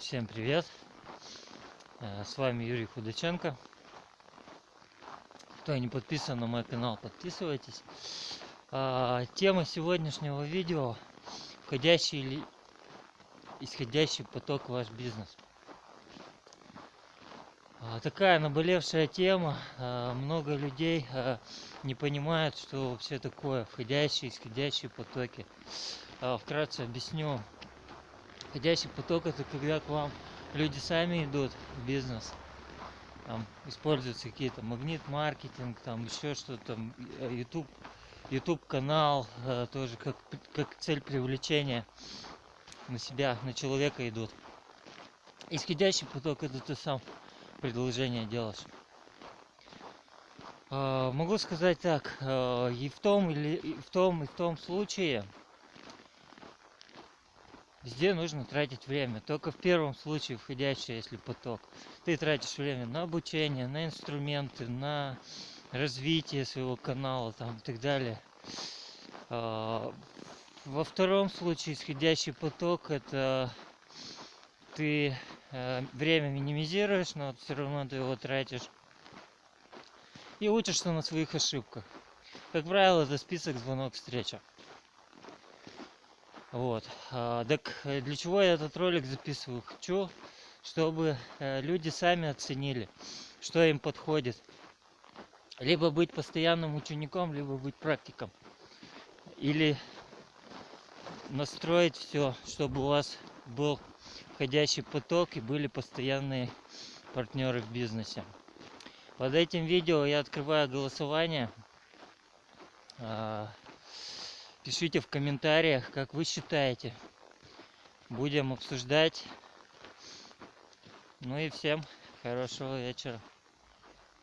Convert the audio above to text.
Всем привет! Э, С вами Юрий Худаченко. Кто не подписан на мой канал, подписывайтесь. А, Тема сегодняшнего видео входящий или исходящий поток в ваш бизнес. А, Такая наболевшая тема. А, Много людей не понимают, что вообще такое входящие, исходящие потоки. Вкратце объясню. Входящий поток это когда к вам люди сами идут в бизнес. Там используются какие-то магнит маркетинг, там еще что-то, там, э, YouTube, YouTube канал э, тоже как, как цель привлечения на себя, на человека идут. Исходящий поток это ты сам предложение делаешь. А, Могу сказать так, э, и в том или и в том и в том случае Везде нужно тратить время. Только в первом случае входящий, если поток. Ты тратишь время на обучение, на инструменты, на развитие своего канала там, и так далее. А, Во втором случае исходящий поток это ты э, время минимизируешь, но все равно ты его тратишь. И учишься на своих ошибках. Как правило, это список звонок встреча. Вот. А, так э, для чего я этот ролик записываю? Хочу, чтобы э, люди сами оценили, что им подходит. Либо быть постоянным учеником, либо быть практиком. Или настроить все, чтобы у вас был входящий поток и были постоянные партнеры в бизнесе. Под этим видео я открываю голосование. Пишите в комментариях, как вы считаете. Будем обсуждать. Ну и всем хорошего вечера.